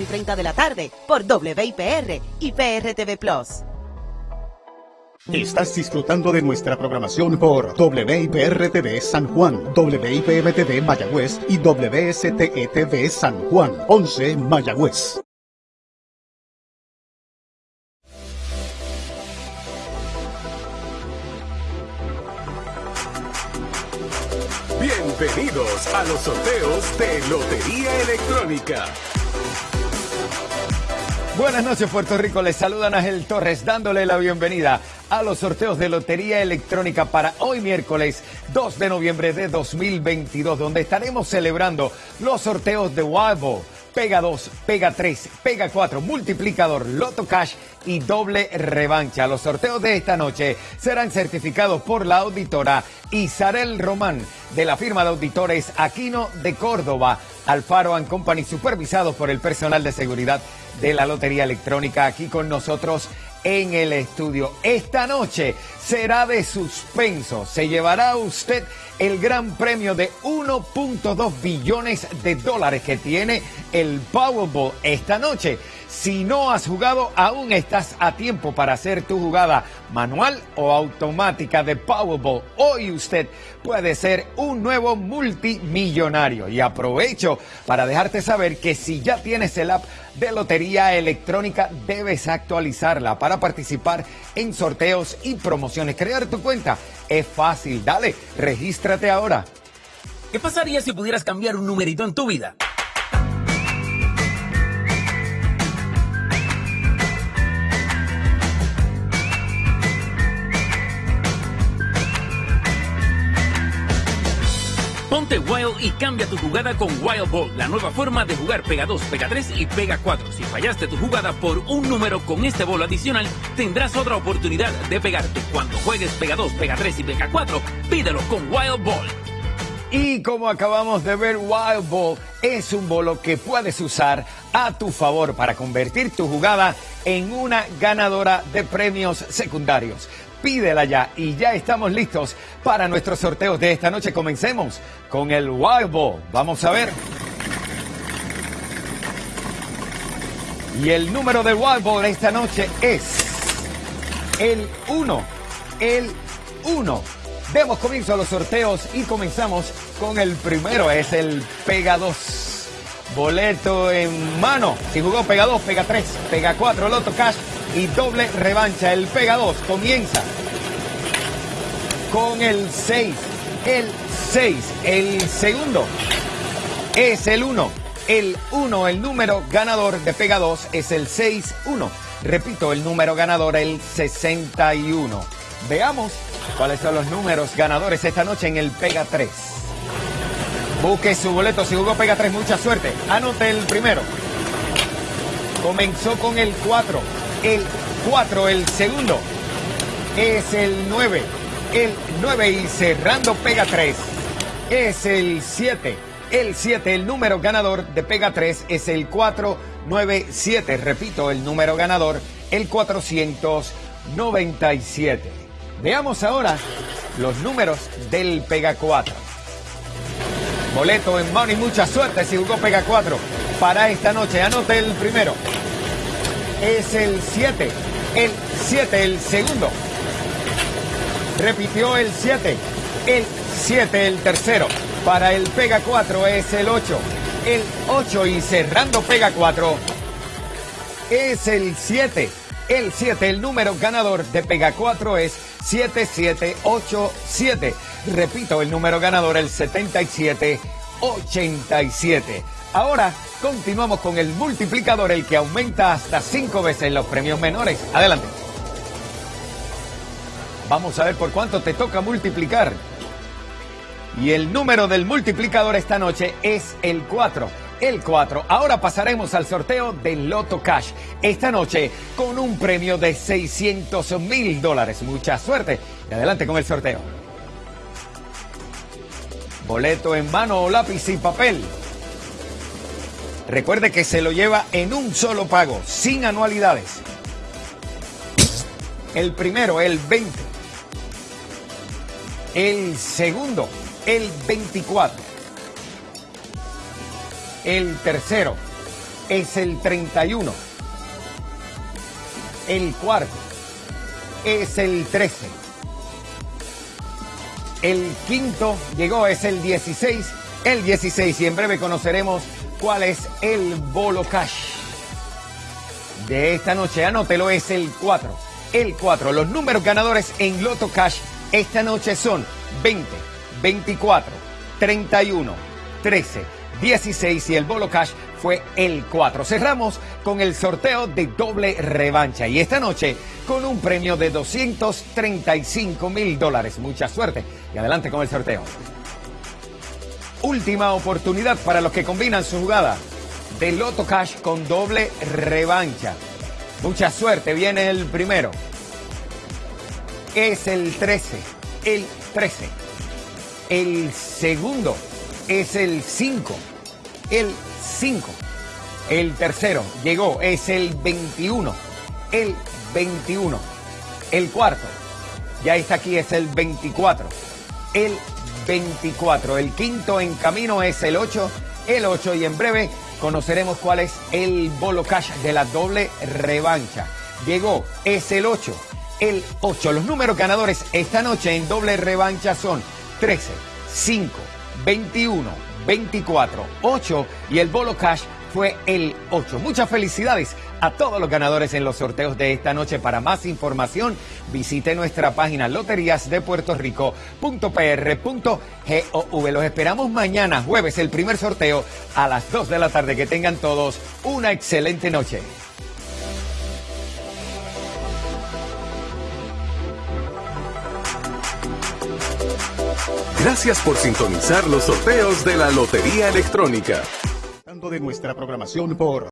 y 30 de la tarde por WIPR y PRTV Plus. Estás disfrutando de nuestra programación por WIPR-TV San Juan, WIPM-TV Mayagüez y WSTETV San Juan, 11 Mayagüez. Bienvenidos a los sorteos de Lotería Electrónica. Buenas noches Puerto Rico, les saluda Ángel Torres dándole la bienvenida a los sorteos de Lotería Electrónica para hoy miércoles 2 de noviembre de 2022, donde estaremos celebrando los sorteos de Wild Pega 2, Pega 3, Pega 4, Multiplicador, Loto Cash y doble revancha. Los sorteos de esta noche serán certificados por la auditora Isarel Román de la firma de auditores Aquino de Córdoba, Alfaro and Company, supervisados por el personal de seguridad de la Lotería Electrónica. Aquí con nosotros en el estudio. Esta noche será de suspenso. Se llevará usted el gran premio de 1.2 billones de dólares que tiene el Powerball esta noche. Si no has jugado, aún estás a tiempo para hacer tu jugada manual o automática de Powerball. Hoy usted puede ser un nuevo multimillonario. Y aprovecho para dejarte saber que si ya tienes el app de Lotería Electrónica, debes actualizarla para participar en sorteos y promociones. Crear tu cuenta es fácil. Dale, regístrate ahora. ¿Qué pasaría si pudieras cambiar un numerito en tu vida? Ponte Wild y cambia tu jugada con Wild Ball, la nueva forma de jugar Pega 2, Pega 3 y Pega 4. Si fallaste tu jugada por un número con este bolo adicional, tendrás otra oportunidad de pegarte. Cuando juegues Pega 2, Pega 3 y Pega 4, pídelo con Wild Ball. Y como acabamos de ver, Wild Ball es un bolo que puedes usar a tu favor para convertir tu jugada en una ganadora de premios secundarios pídela ya y ya estamos listos para nuestros sorteos de esta noche. Comencemos con el Wild Ball. Vamos a ver. Y el número del Wild Ball esta noche es el 1. El 1. Demos comienzo a los sorteos y comenzamos con el primero. Es el Pega 2. Boleto en mano. Si jugó Pega 2, Pega 3, Pega 4, Loto Cash y doble revancha. El Pega 2 comienza con el 6. El 6. El segundo es el 1. El 1, el número ganador de Pega 2 es el 6-1. Repito, el número ganador el 61. Veamos cuáles son los números ganadores esta noche en el Pega 3. Busque su boleto si jugó Pega 3, mucha suerte. Anote el primero. Comenzó con el 4 el 4, el segundo es el 9, el 9 y cerrando pega 3 es el 7, el 7, el número ganador de pega 3 es el 497, repito, el número ganador, el 497. Veamos ahora los números del pega 4. Boleto en mano y mucha suerte si jugó pega 4 para esta noche. Anote el primero es el 7. El 7, el segundo. Repitió el 7. El 7, el tercero. Para el Pega 4 es el 8. El 8 y cerrando Pega 4 es el 7. El 7, el número ganador de Pega 4 es 7787. Repito, el número ganador el 7787. Ahora continuamos con el multiplicador, el que aumenta hasta cinco veces los premios menores. Adelante. Vamos a ver por cuánto te toca multiplicar. Y el número del multiplicador esta noche es el 4. El 4. Ahora pasaremos al sorteo del Loto Cash. Esta noche con un premio de 600 mil dólares. Mucha suerte. Y adelante con el sorteo. Boleto en mano lápiz y papel. Recuerde que se lo lleva en un solo pago, sin anualidades. El primero, el 20. El segundo, el 24. El tercero, es el 31. El cuarto es el 13. El quinto llegó, es el 16. El 16 y en breve conoceremos cuál es el bolo cash de esta noche. Anótelo, es el 4. El 4. Los números ganadores en Loto Cash esta noche son 20, 24, 31, 13, 16 y el bolo cash fue el 4. Cerramos con el sorteo de doble revancha y esta noche con un premio de 235 mil dólares. Mucha suerte y adelante con el sorteo. Última oportunidad para los que combinan su jugada de Loto Cash con doble revancha. Mucha suerte, viene el primero. Es el 13, el 13. El segundo es el 5, el 5. El tercero llegó, es el 21, el 21. El cuarto, ya está aquí, es el 24, el 24. El quinto en camino es el 8, el 8 y en breve conoceremos cuál es el bolo cash de la doble revancha. Llegó, es el 8, el 8. Los números ganadores esta noche en doble revancha son 13, 5, 21, 24, 8 y el bolo cash fue el 8. Muchas felicidades a todos los ganadores en los sorteos de esta noche. Para más información, visite nuestra página loteriasdepuertorico.pr.gov. Los esperamos mañana, jueves, el primer sorteo a las 2 de la tarde. Que tengan todos una excelente noche. Gracias por sintonizar los sorteos de la Lotería Electrónica. de nuestra programación por